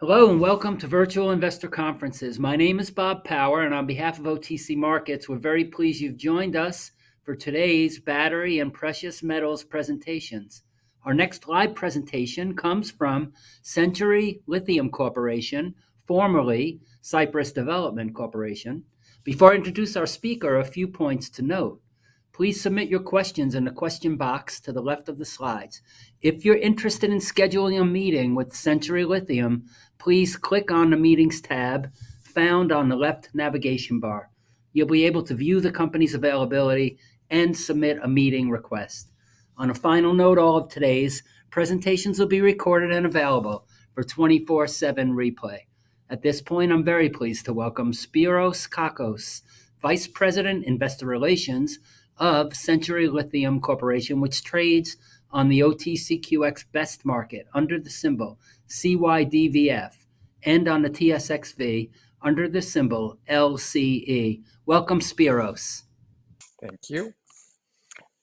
Hello and welcome to Virtual Investor Conferences. My name is Bob Power, and on behalf of OTC Markets, we're very pleased you've joined us for today's battery and precious metals presentations. Our next live presentation comes from Century Lithium Corporation, formerly Cypress Development Corporation. Before I introduce our speaker, a few points to note. Please submit your questions in the question box to the left of the slides. If you're interested in scheduling a meeting with Century Lithium, please click on the Meetings tab found on the left navigation bar. You'll be able to view the company's availability and submit a meeting request. On a final note, all of today's presentations will be recorded and available for 24/7 replay. At this point, I'm very pleased to welcome Spyros Kakos, Vice President, Investor Relations of Century Lithium Corporation, which trades on the OTCQX Best Market under the symbol CYDVF and on the TSXV under the symbol LCE. Welcome, Spiros. Thank you.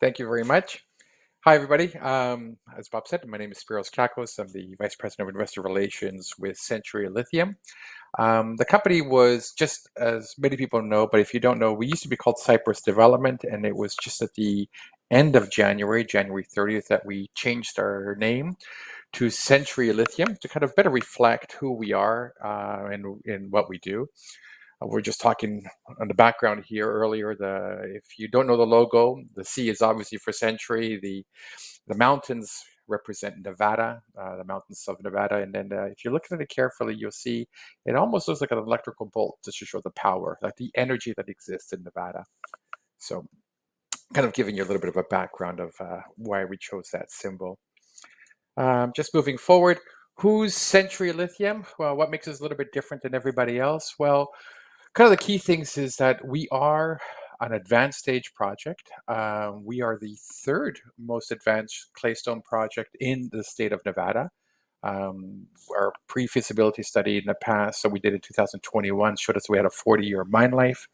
Thank you very much. Hi, everybody. Um, as Bob said, my name is Spiros Kakos. I'm the Vice President of Investor Relations with Century Lithium. Um, the company was just as many people know, but if you don't know, we used to be called Cypress Development, and it was just at the end of January, January 30th, that we changed our name to Century Lithium to kind of better reflect who we are uh, and, and what we do. Uh, we're just talking on the background here earlier. The if you don't know the logo, the C is obviously for Century. The the mountains represent Nevada, uh, the mountains of Nevada. And then uh, if you look at it carefully, you'll see it almost looks like an electrical bolt just to show the power, like the energy that exists in Nevada. So kind of giving you a little bit of a background of uh, why we chose that symbol. Um, just moving forward, who's Century Lithium? Well, what makes us a little bit different than everybody else? Well, kind of the key things is that we are an advanced stage project. Um, we are the third most advanced claystone project in the state of Nevada. Um, our pre-feasibility study in the past, so we did in 2021, showed us we had a 40-year mine life.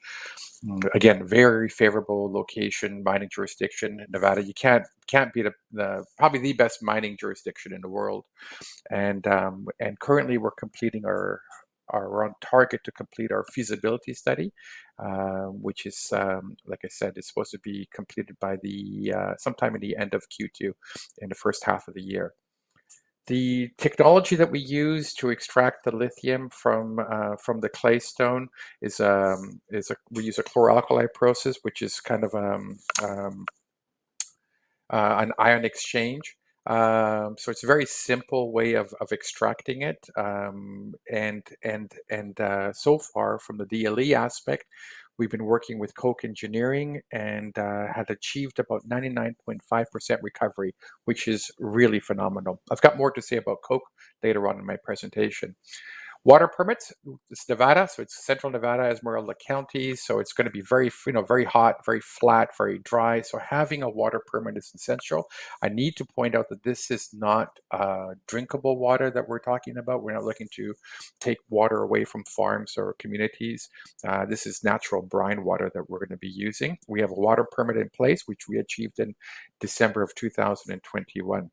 Mm, again, very favorable location, mining jurisdiction. Nevada, you can't can't a, the probably the best mining jurisdiction in the world. And um, and currently, we're completing our are on target to complete our feasibility study, uh, which is, um, like I said, is supposed to be completed by the uh, sometime in the end of Q2 in the first half of the year. The technology that we use to extract the lithium from uh, from the claystone is um, is a, we use a chloralkali process, which is kind of um, um, uh, an ion exchange. Um, so it's a very simple way of, of extracting it. Um, and and and uh, so far from the DLE aspect, we've been working with Koch Engineering and uh, had achieved about 99.5% recovery, which is really phenomenal. I've got more to say about Koch later on in my presentation. Water permits, it's Nevada, so it's central Nevada, Esmeralda County, so it's going to be very, you know, very hot, very flat, very dry. So having a water permit is essential. I need to point out that this is not uh, drinkable water that we're talking about. We're not looking to take water away from farms or communities. Uh, this is natural brine water that we're going to be using. We have a water permit in place, which we achieved in December of 2021.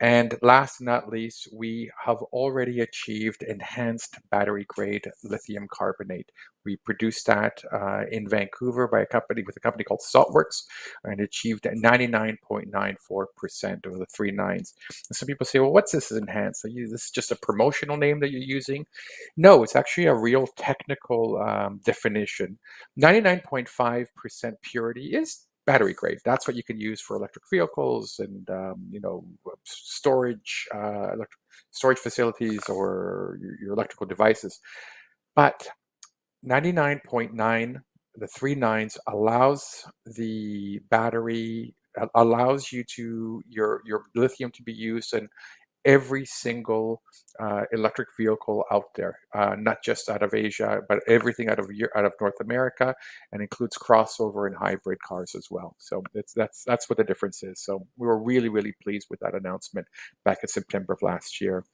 And last but not least, we have already achieved enhanced battery grade lithium carbonate. We produced that uh, in Vancouver by a company with a company called Saltworks and achieved 99.94% of the three nines. And some people say, well, what's this enhanced? You, this is just a promotional name that you're using? No, it's actually a real technical um, definition. 99.5% purity is battery grade. That's what you can use for electric vehicles and um, you know storage, uh, electric storage facilities or your, your electrical devices. But 99.9, the three nines allows the battery allows you to your your lithium to be used in every single uh, electric vehicle out there, uh, not just out of Asia, but everything out of out of North America, and includes crossover and hybrid cars as well. So that's that's what the difference is. So we were really really pleased with that announcement back in September of last year.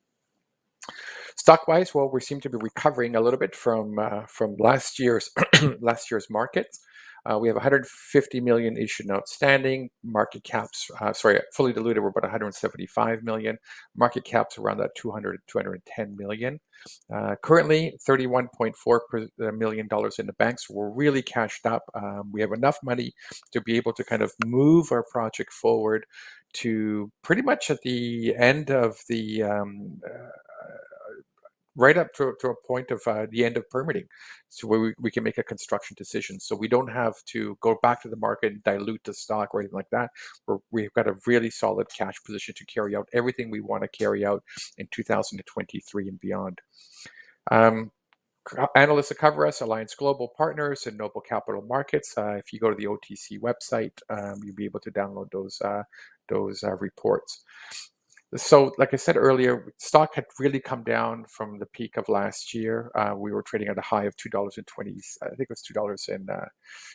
Stock-wise, well, we seem to be recovering a little bit from uh, from last year's last year's markets. Uh, we have 150 million issued and outstanding. Market caps, uh, sorry, fully diluted, we're about 175 million. Market caps around that 200 210 million. Uh, currently, 31.4 uh, million dollars in the banks. So we're really cashed up. Um, we have enough money to be able to kind of move our project forward to pretty much at the end of the um, uh, right up to, to a point of uh, the end of permitting so where we, we can make a construction decision so we don't have to go back to the market and dilute the stock or anything like that We're, we've got a really solid cash position to carry out everything we want to carry out in 2023 and beyond um, analysts that cover us, Alliance Global Partners and Noble Capital Markets. Uh, if you go to the OTC website, um, you'll be able to download those uh, those uh, reports. So, like I said earlier, stock had really come down from the peak of last year. Uh, we were trading at a high of two dollars and twenty. I think it was two dollars and uh,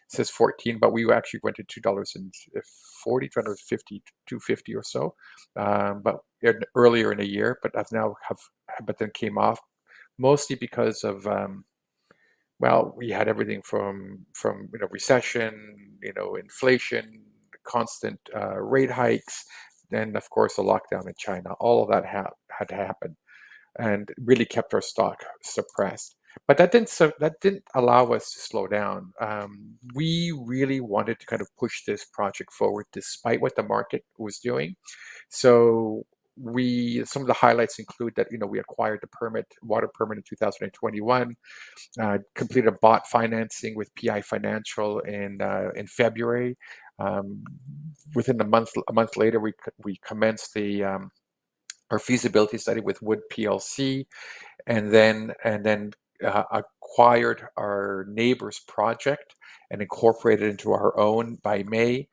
says fourteen, but we actually went to two dollars and forty, two dollars fifty, two fifty or so. Um, but earlier in the year, but I've now have, but then came off mostly because of um, well, we had everything from from you know recession, you know inflation, constant uh, rate hikes, then of course the lockdown in China. All of that ha- had to happen, and really kept our stock suppressed. But that didn't that didn't allow us to slow down. Um, we really wanted to kind of push this project forward, despite what the market was doing. So we some of the highlights include that you know we acquired the permit water permit in 2021 uh, completed a bot financing with pi financial in uh, in february um, within a month, a month later, we we commenced the um, our feasibility study with Wood PLC, and then and then uh, acquired our neighbor's project and incorporated into our own by May.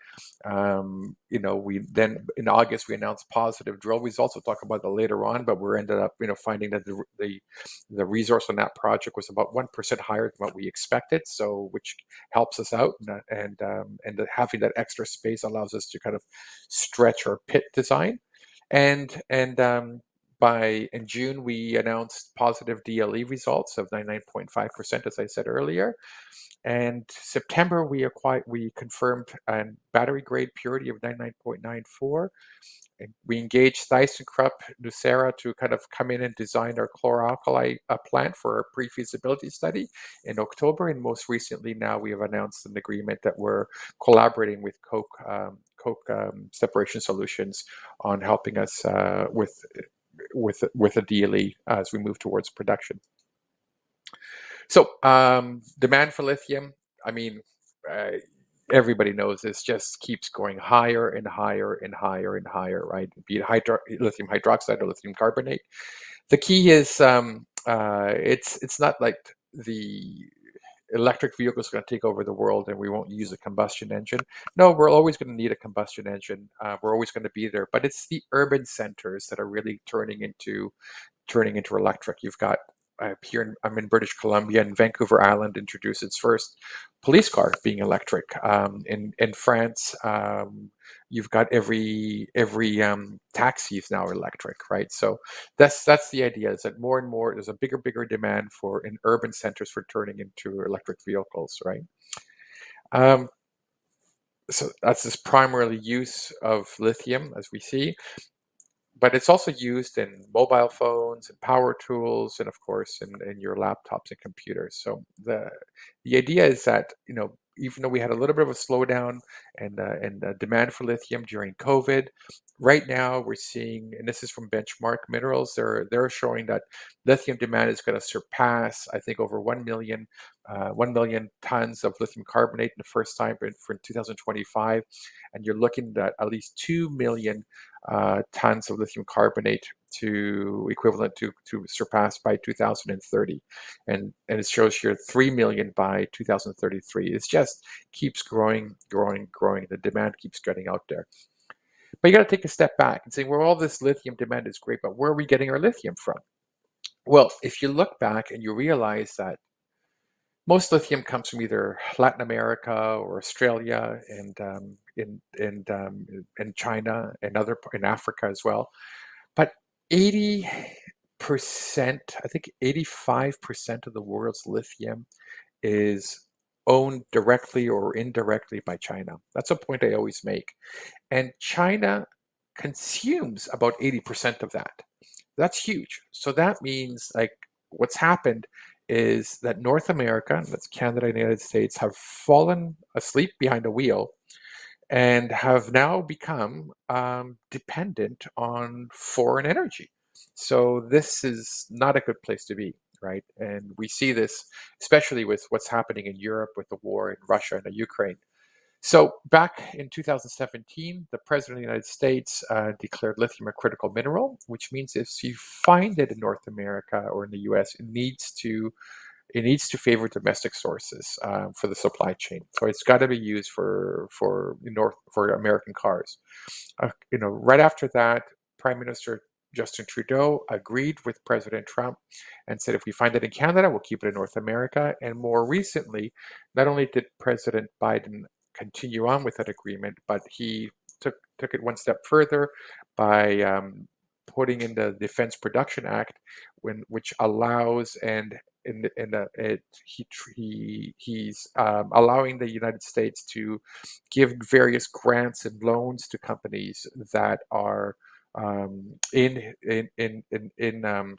Um, you know, we then in August we announced positive drill results. We'll talk about that later on, but we ended up, you know, finding that the the, the resource on that project was about one percent higher than what we expected. So, which helps us out, and and, um, and having that extra space allows us to kind of stretch our pit design, and and um, by in June, we announced positive DLE results of 99.5%, as I said earlier. And September, we acquired, we confirmed a battery grade purity of 99.94. And we engaged ThyssenKrupp Nucera to kind of come in and design our chloralkali uh, plant for our pre-feasibility study in October. And most recently, now we have announced an agreement that we're collaborating with Koch um, um, Separation Solutions on helping us uh, with with with a DLE as we move towards production. So um, demand for lithium, I mean, uh, everybody knows this just keeps going higher and higher and higher and higher, right? Be it hydro lithium hydroxide or lithium carbonate. The key is um, uh, it's it's not like the electric vehicles are going to take over the world and we won't use a combustion engine. No, we're always going to need a combustion engine. Uh, we're always going to be there, but it's the urban centers that are really turning into turning into electric. You've got uh, here in, I'm in British Columbia and Vancouver Island introduced its first police car being electric. Um, in in France, um, you've got every every um, taxi is now electric, right? So that's that's the idea is that more and more there's a bigger bigger demand for in urban centers for turning into electric vehicles, right? Um, so that's this primarily use of lithium, as we see but it's also used in mobile phones and power tools and of course in, in your laptops and computers. So the the idea is that you know even though we had a little bit of a slowdown and uh, and uh, demand for lithium during COVID, right now we're seeing, and this is from Benchmark Minerals, they're they're showing that lithium demand is going to surpass, I think, over one million, uh, one million tons of lithium carbonate in the first time for, for 2025, and you're looking at at least two million uh, tons of lithium carbonate to equivalent to to surpass by 2030 and and it shows here 3 million by 2033 it just keeps growing growing growing. The demand keeps getting out there but you got to take a step back and say well all this lithium demand is great but where are we getting our lithium from well if you look back and you realize that most lithium comes from either Latin America or Australia and um, in um, in China and other in Africa as well. But 80%, I think 85% of the world's lithium is owned directly or indirectly by China. That's a point I always make. And China consumes about 80% of that. That's huge. So that means like what's happened is that North America, that's Canada and the United States, have fallen asleep behind a wheel and have now become um, dependent on foreign energy. So this is not a good place to be, right? And we see this especially with what's happening in Europe with the war in Russia and the Ukraine. So back in 2017, the President of the United States uh, declared lithium a critical mineral, which means if you find it in North America or in the US, it needs to it needs to favor domestic sources um, for the supply chain. So it's got to be used for for North for American cars. Uh, you know, right after that, Prime Minister Justin Trudeau agreed with President Trump and said, if we find it in Canada, we'll keep it in North America. And more recently, not only did President Biden continue on with that agreement, but he took took it one step further by um, putting in the Defense Production Act, when which allows and in in the, it he he he's um, allowing the United States to give various grants and loans to companies that are um, in in in in, in um,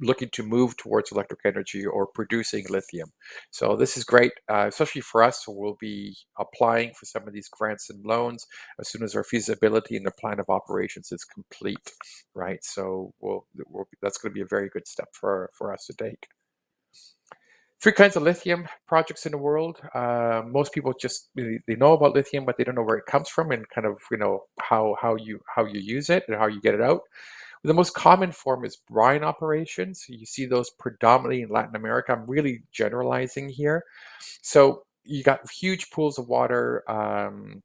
looking to move towards electric energy or producing lithium. So this is great, uh, especially for us. So we'll be applying for some of these grants and loans as soon as our feasibility and the plan of operations is complete, right? So we'll, we'll that's going to be a very good step for, for us to take. Three kinds of lithium projects in the world. Uh, most people just they know about lithium, but they don't know where it comes from and kind of you know how how you how you use it and how you get it out. The most common form is brine operations. You see those predominantly in Latin America. I'm really generalizing here. So you got huge pools of water. Um,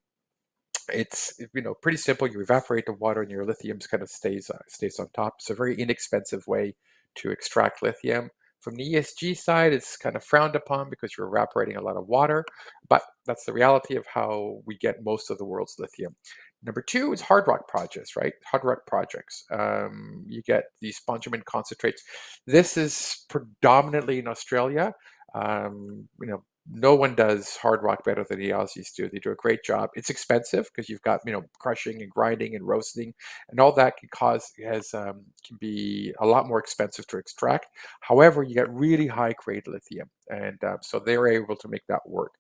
it's you know pretty simple. You evaporate the water, and your lithium kind of stays uh, stays on top. It's a very inexpensive way to extract lithium. From the ESG side, it's kind of frowned upon because you're evaporating a lot of water, but that's the reality of how we get most of the world's lithium. Number two is hard rock projects, right? Hard rock projects. Um, you get these spodumene concentrates. This is predominantly in Australia. Um, you know, no one does hard rock better than the Aussies do. They do a great job. It's expensive because you've got you know crushing and grinding and roasting, and all that can cause has um, can be a lot more expensive to extract. However, you get really high grade lithium, and uh, so they're able to make that work.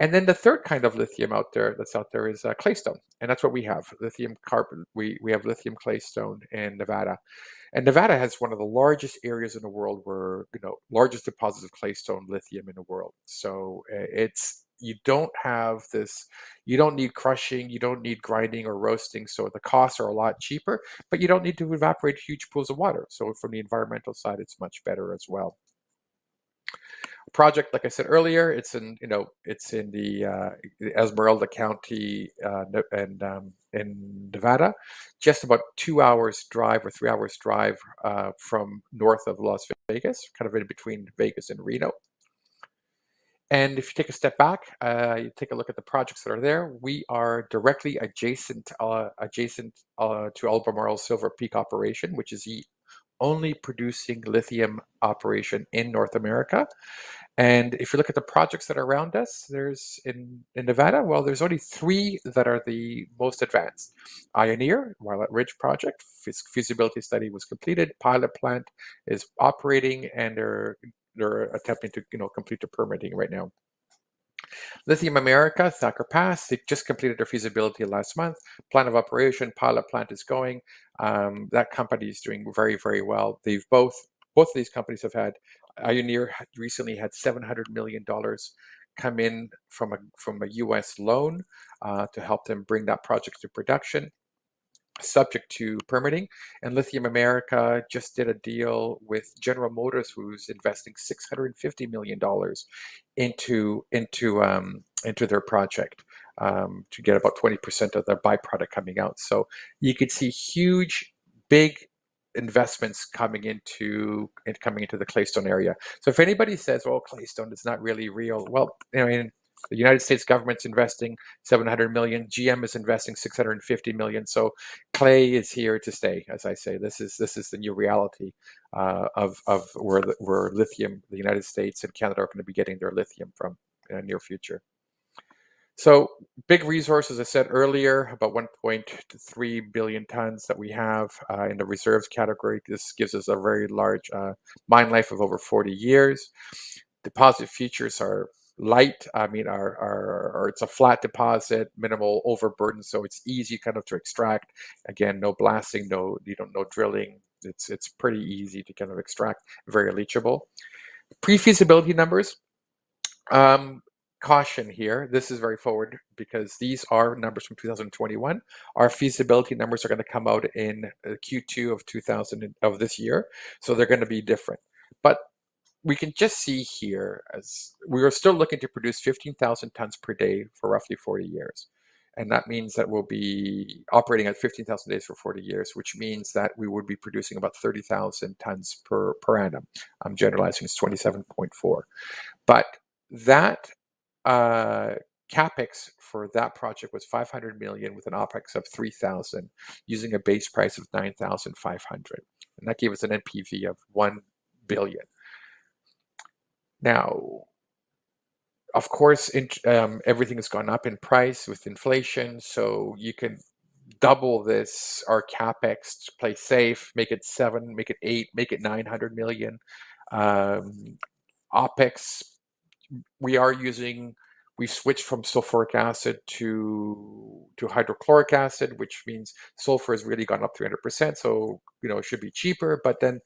And then the third kind of lithium out there that's out there is uh, claystone, and that's what we have: lithium carbon. We we have lithium claystone in Nevada, and Nevada has one of the largest areas in the world where you know largest deposits of claystone lithium in the world. So uh, it's you don't have this you don't need crushing you don't need grinding or roasting so the costs are a lot cheaper but you don't need to evaporate huge pools of water so from the environmental side it's much better as well project, like I said earlier, it's in you know it's in the uh, Esmeralda County uh, and um, in Nevada, just about two hours drive or three hours drive uh, from north of Las Vegas, kind of in between Vegas and Reno. And if you take a step back, uh, you take a look at the projects that are there. We are directly adjacent uh, adjacent uh, to Albemarle Silver Peak operation, which is the only producing lithium operation in North America. And if you look at the projects that are around us, there's in, in Nevada, well, there's only three that are the most advanced. Ioneer, Rhyolite Ridge project, feasibility study was completed, pilot plant is operating, and they're they're attempting to you know complete the permitting right now. Lithium America, Thacker Pass, they just completed their feasibility last month. Plan of operation, pilot plant is going. Um, that company is doing very, very well. They've both both of these companies have had Ioneer recently had $700 million come in from a, from a US loan uh, to help them bring that project to production subject to permitting. And Lithium America just did a deal with General Motors, who's investing $650 million into, into, um, into their project um, to get about 20% of their byproduct coming out. So you could see huge, big investments coming into coming into the claystone area. So if anybody says, "Well, claystone is not really real," well, I mean, The United States government's investing 700 million. GM is investing 650 million. So clay is here to stay. As I say, this is this is the new reality uh, of of where where lithium, the United States and Canada are going to be getting their lithium from in the near future. So big resource, as I said earlier, about 1.3 billion tons that we have uh, in the reserves category. This gives us a very large uh, mine life of over 40 years. Deposit features are light. I mean, are, are, it's a flat deposit, minimal overburden, so it's easy kind of to extract. Again, no blasting, no you don't no drilling. It's it's pretty easy to kind of extract, very leachable. Pre-feasibility numbers. Um, caution here. This is very forward because these are numbers from 2021. Our feasibility numbers are going to come out in uh, Q2 of 2000 of this year, so they're going to be different. But we can just see here as we are still looking to produce 15,000 tons per day for roughly 40 years. And that means that we'll be operating at 15,000 days for 40 years, which means that we would be producing about 30,000 tons per, per annum. I'm generalizing, it's 27.4. But that uh, capex for that project was 500 million with an opex of 3,000 using a base price of 9,500. And that gave us an NPV of 1 billion. Now, of course, um, everything has gone up in price with inflation, so you can double this our capex to play safe, make it seven, make it eight, make it 900 million. Um, OPEX we are using, we've switched from sulfuric acid to, to hydrochloric acid, which means sulfur has really gone up 300%. So, you know, it should be cheaper, but then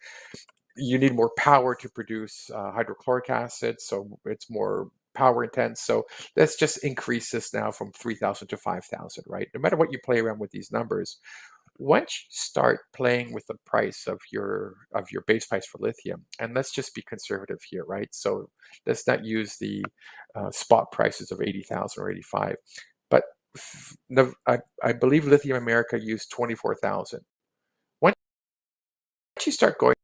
you need more power to produce uh, hydrochloric acid. So it's more power intense. So let's just increase this now from 3,000 to 5,000, right? No matter what you play around with these numbers, once you start playing with the price of your of your base price for lithium and let's just be conservative here right so let's not use the uh, spot prices of 80,000 or 85 but I, I believe lithium america used 24,000 once you start going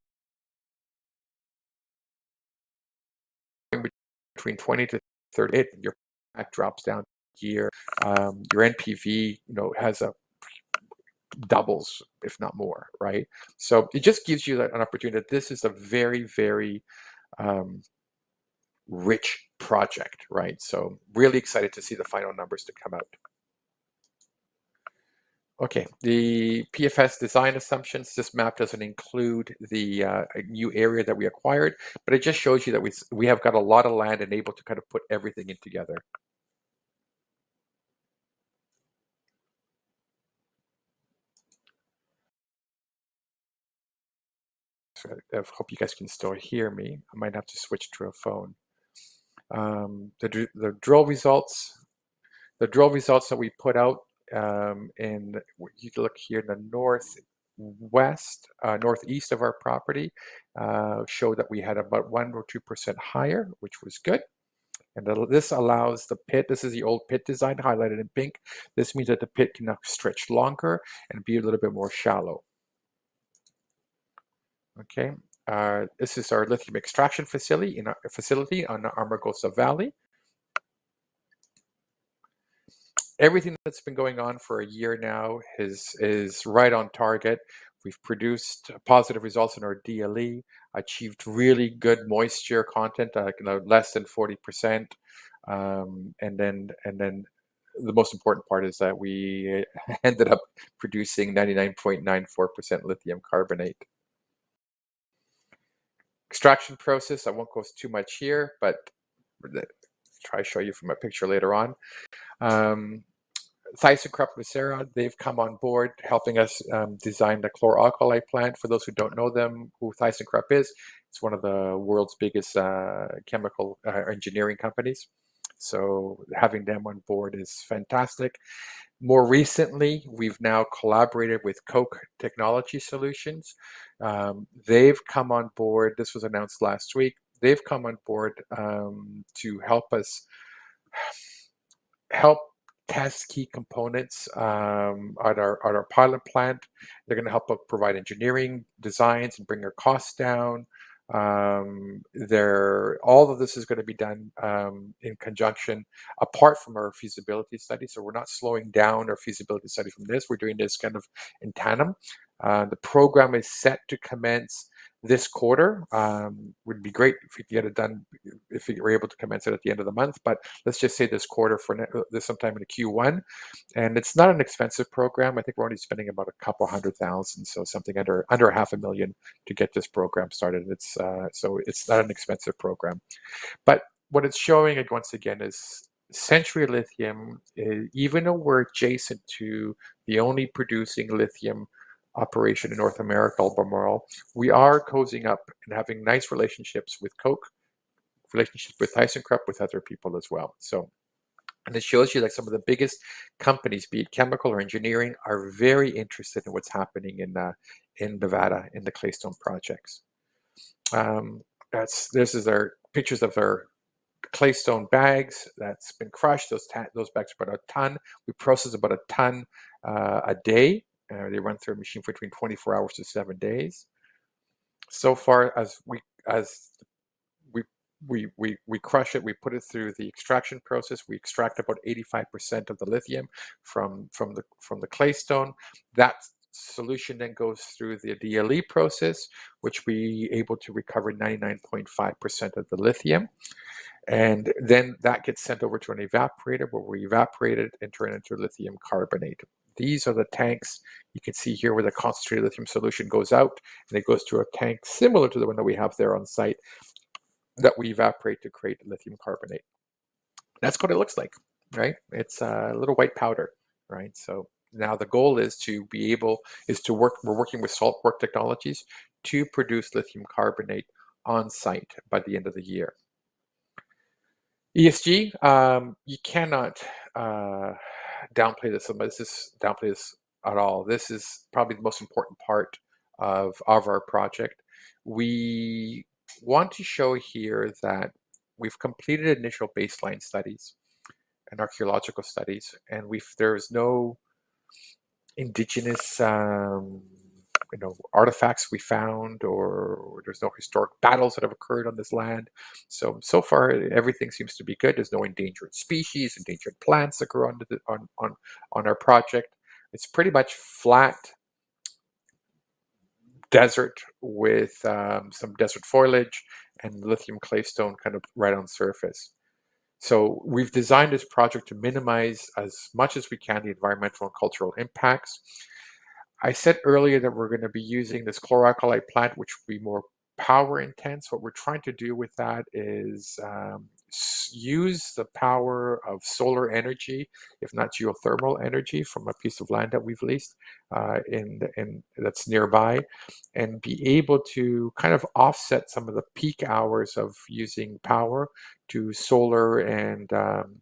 between 20 to 30 it, your back drops down here um, your npv you know has a doubles, if not more, right? So it just gives you an opportunity that this is a very, very um, rich project, right? So really excited to see the final numbers to come out. Okay, the PFS design assumptions, this map doesn't include the uh, new area that we acquired, but it just shows you that we, we have got a lot of land and able to kind of put everything in together. So I hope you guys can still hear me. I might have to switch to a phone. Um, the, the drill results, the drill results that we put out um, in, you look here in the northwest, uh, northeast of our property, uh, show that we had about one or 2% higher, which was good. And this allows the pit, this is the old pit design highlighted in pink. This means that the pit can now stretch longer and be a little bit more shallow. Okay, uh, this is our lithium extraction facility in our facility on the Amargosa Valley. Everything that's been going on for a year now is is right on target. We've produced positive results in our DLE, achieved really good moisture content, uh, you know, less than 40%. Um, and then and then the most important part is that we ended up producing 99.94% lithium carbonate extraction process. I won't go too much here, but try to show you from a picture later on. Um, ThyssenKrupp Nucera, they've come on board helping us um, design the chlor-alkali plant. For those who don't know them, who ThyssenKrupp is, it's one of the world's biggest uh, chemical uh, engineering companies. So having them on board is fantastic. More recently, we've now collaborated with Koch Technology Solutions. Um, they've come on board, this was announced last week, they've come on board um, to help us help test key components um, at, our, at our pilot plant. They're going to help provide engineering designs and bring our costs down. Um, there, all of this is going to be done um, in conjunction, apart from our feasibility study. So we're not slowing down our feasibility study from this. We're doing this kind of in tandem. Uh, the program is set to commence this quarter. Um, would be great if we could get it done, if we were able to commence it at the end of the month. But let's just say this quarter for uh, this sometime in Q1. And it's not an expensive program. I think we're only spending about a couple hundred thousand, so something under under half a million to get this program started. It's uh, so it's not an expensive program. But what it's showing it once again is Century Lithium, eh, even though we're adjacent to the only producing lithium operation in North America, Albemarle, we are cozying up and having nice relationships with Koch, relationships with ThyssenKrupp, with other people as well. So, and it shows you that some of the biggest companies, be it chemical or engineering, are very interested in what's happening in uh, in Nevada in the Claystone projects. Um, that's this is our pictures of our claystone bags that's been crushed. Those those bags are about a ton. We process about a ton uh, a day. Uh, they run through a machine for between 24 hours to seven days. So far as we as we we we we crush it, we put it through the extraction process. We extract about 85% of the lithium from from the from the clay stone. That solution then goes through the DLE process, which we able to recover 99.5% of the lithium. And then that gets sent over to an evaporator where we evaporate it and turn it into lithium carbonate. These are the tanks you can see here where the concentrated lithium solution goes out and it goes to a tank similar to the one that we have there on site that we evaporate to create lithium carbonate. That's what it looks like, right? It's a little white powder, right? So now the goal is to be able, is to work, we're working with salt work Technologies to produce lithium carbonate on site by the end of the year. ESG, um, you cannot uh, downplay this. This is downplay this at all. This is probably the most important part of, of our project. We want to show here that we've completed initial baseline studies and archaeological studies, and we've there's no indigenous um, you know artifacts we found or, or, there's no historic battles that have occurred on this land. So so far everything seems to be good. There's no endangered species endangered plants that grow on the, on, on on our project. It's pretty much flat desert with um, some desert foliage and lithium claystone kind of right on surface. So we've designed this project to minimize as much as we can the environmental and cultural impacts I said earlier that we're going to be using this chloralkali plant, which will be more power intense. What we're trying to do with that is um, use the power of solar energy, if not geothermal energy, from a piece of land that we've leased uh, in, in that's nearby, and be able to kind of offset some of the peak hours of using power to solar and um,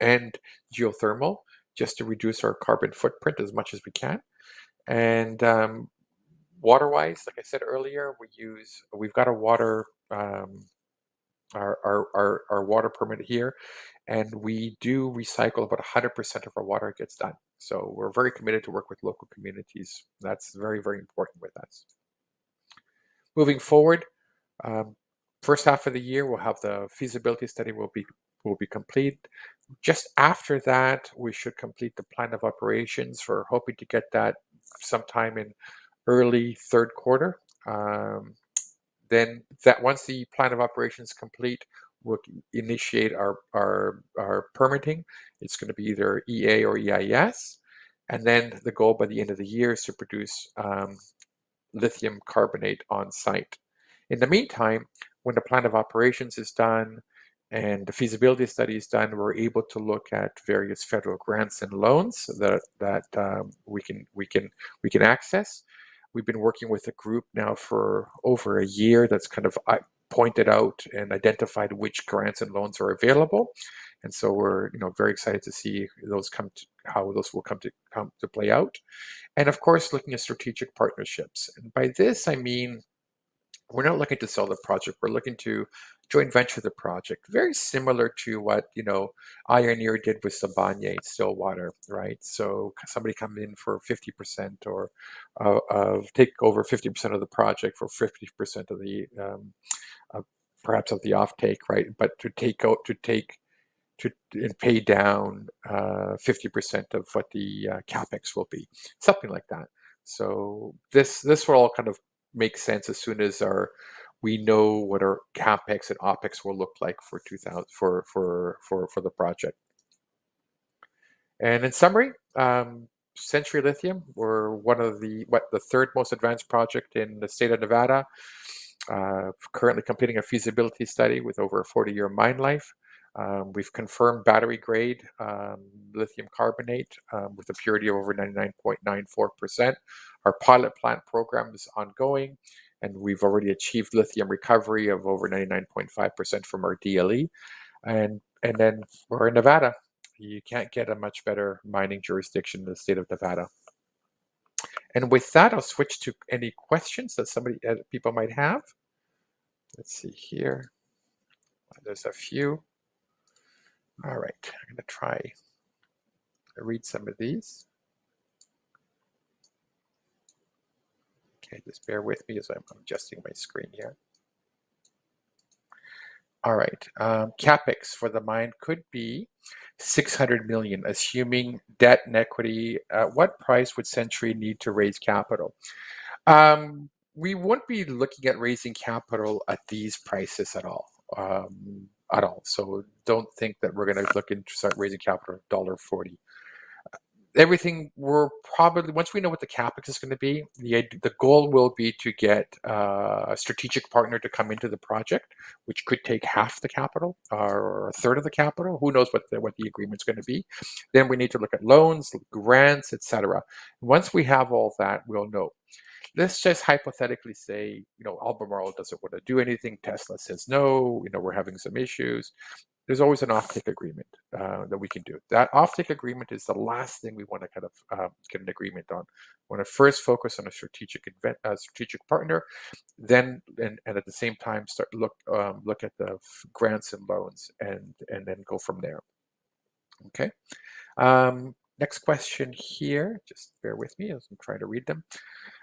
and geothermal, just to reduce our carbon footprint as much as we can. And um, water-wise, like I said earlier, we use we've got a water um, our, our, our, our water permit here, and we do recycle about 100% of our water gets done. So we're very committed to work with local communities. That's very, very important with us. Moving forward, um, first half of the year, we'll have the feasibility study will be will be complete. Just after that, we should complete the plan of operations. We're hoping to get that sometime in early third quarter. Um, then that once the plan of operations complete, we'll initiate our, our, our permitting. It's going to be either EA or EIS. And then the goal by the end of the year is to produce um, lithium carbonate on site. In the meantime, when the plan of operations is done, and the feasibility studies done, we're able to look at various federal grants and loans that that um, we can we can we can access. We've been working with a group now for over a year that's kind of uh, pointed out and identified which grants and loans are available, and so we're you know very excited to see those come to how those will come to come to play out, and of course looking at strategic partnerships. And by this I mean we're not looking to sell the project. We're looking to joint venture the project, very similar to what you know Ioneer did with Sibanye Stillwater, right? So somebody come in for fifty percent or uh, of take over fifty percent of the project for fifty percent of the um, uh, perhaps of the offtake, right? But to take out to take to and pay down uh, fifty percent of what the uh, capex will be, something like that. So this this will all kind of make sense as soon as our we know what our capex and opex will look like for 2000 for for for for the project. And in summary, um, Century Lithium, we're one of the what the third most advanced project in the state of Nevada. Uh, currently completing a feasibility study with over a 40-year mine life. Um, we've confirmed battery grade um, lithium carbonate um, with a purity of over 99.94%. Our pilot plant program is ongoing, and we've already achieved lithium recovery of over 99.5% from our DLE. And, and then we're in Nevada. You can't get a much better mining jurisdiction in the state of Nevada. And with that, I'll switch to any questions that somebody, uh, people might have. Let's see here. There's a few. All right, I'm going to try to read some of these. Okay, just bear with me as I'm adjusting my screen here. All right, um, capex for the mine could be 600 million, assuming debt and equity. At what price would Century need to raise capital? Um, we wouldn't be looking at raising capital at these prices at all. Um, at all. So don't think that we're going to look into start raising capital dollar forty. Everything we're probably once we know what the capex is going to be, the the goal will be to get uh, a strategic partner to come into the project, which could take half the capital or a third of the capital. Who knows what the, what the agreement's going to be? Then we need to look at loans, grants, etc. Once we have all that, we'll know let's just hypothetically say, you know, Albemarle doesn't want to do anything. Tesla says no. You know, we're having some issues. There's always an offtake agreement uh, that we can do. That offtake agreement is the last thing we want to kind of uh, get an agreement on. We want to first focus on a strategic invent, uh, strategic partner, then and, and at the same time start look um, look at the grants and loans and and then go from there. Okay. Um, next question here. Just bear with me as I'm trying to read them.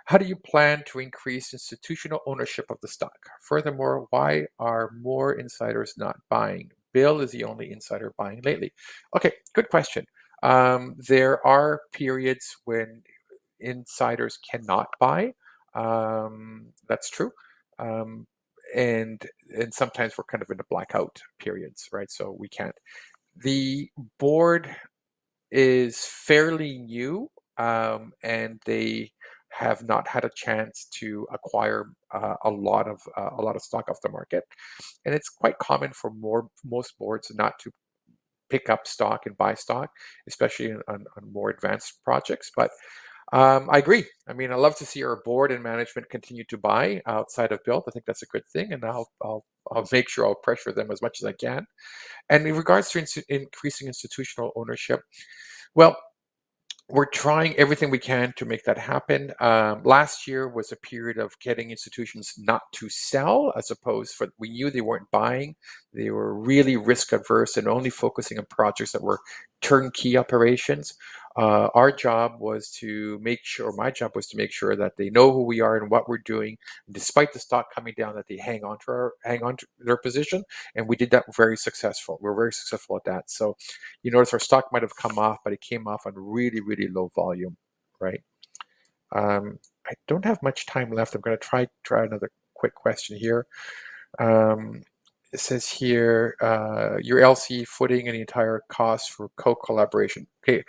How do you plan to increase institutional ownership of the stock? Furthermore, why are more insiders not buying? Bill is the only insider buying lately. Okay, good question. Um, there are periods when insiders cannot buy. Um, that's true. Um, and and sometimes we're kind of in the blackout periods, right? So we can't. The board is fairly new, um, and they have not had a chance to acquire uh, a lot of uh, a lot of stock off the market, and it's quite common for more most boards not to pick up stock and buy stock, especially on, on more advanced projects. But um, I agree. I mean, I love to see our board and management continue to buy outside of Bill. I think that's a good thing, and I'll I'll, I'll make sure I'll pressure them as much as I can. And in regards to in increasing institutional ownership, well, we're trying everything we can to make that happen. Um, last year was a period of getting institutions not to sell, as opposed for we knew they weren't buying. They were really risk averse and only focusing on projects that were turnkey operations. Uh, our job was to make sure, my job was to make sure that they know who we are and what we're doing. Despite the stock coming down, that they hang on to our, hang on to their position, and we did that very successful. We're very successful at that. So, you notice our stock might have come off, but it came off on really, really low volume, right? Um, I don't have much time left. I'm going to try try another quick question here. Um, it says here uh, your LC footing and the entire cost for Koch collaboration. Okay,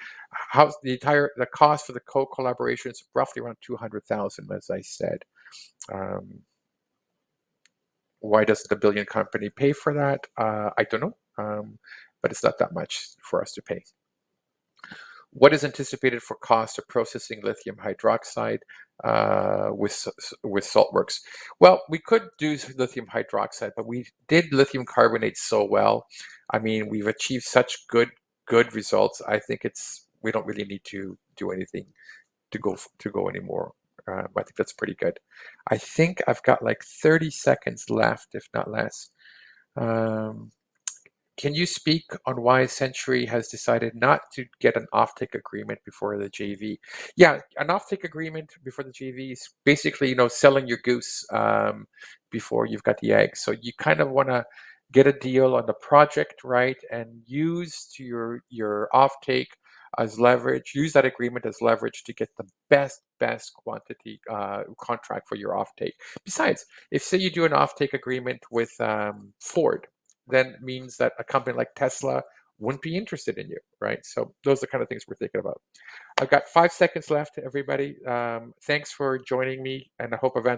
how's the entire the cost for the Koch collaboration is roughly around two hundred thousand, as I said. Um, why doesn't the billion company pay for that? Uh, I don't know, um, but it's not that much for us to pay. What is anticipated for cost of processing lithium hydroxide uh, with with saltworks? Well, we could do lithium hydroxide, but we did lithium carbonate so well. I mean, we've achieved such good good results. I think it's we don't really need to do anything to go to go anymore Um, I think that's pretty good. I think I've got like 30 seconds left, if not less. Um, can you speak on why Century has decided not to get an offtake agreement before the JV? Yeah, an offtake agreement before the JV is basically, you know, selling your goose um, before you've got the eggs. So you kind of want to get a deal on the project, right, and use to your your offtake as leverage. Use that agreement as leverage to get the best best quantity uh, contract for your offtake. Besides, if say you do an offtake agreement with um, Ford, then means that a company like Tesla wouldn't be interested in you, right? So those are the kind of things we're thinking about. I've got five seconds left, everybody. Um, thanks for joining me, and I hope I've answered